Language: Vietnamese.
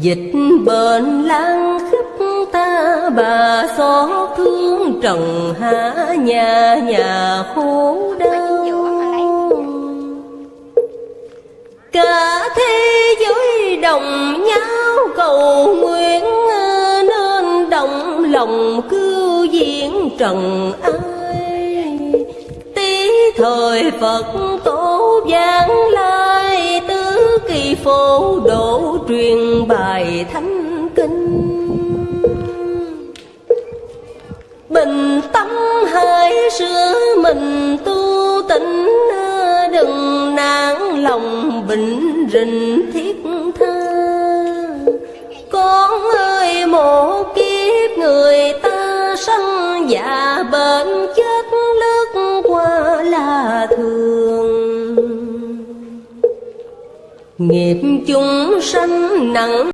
Dịch bệnh lan khắp ta bà xót thương trần hạ nhà nhà khổ đau. Cả thế giới đồng nhau cầu nguyện Nên đồng lòng cứu diễn trần ai. Tí thời Phật tổ giáng lai Tứ kỳ phổ độ truyền bài thánh kinh. Bình tâm hãy sửa mình tu tịnh, Đừng nản lòng bình rình thiết tha. Con ơi, một kiếp người ta sanh già bệnh chết Nghiệp chúng sanh nặng.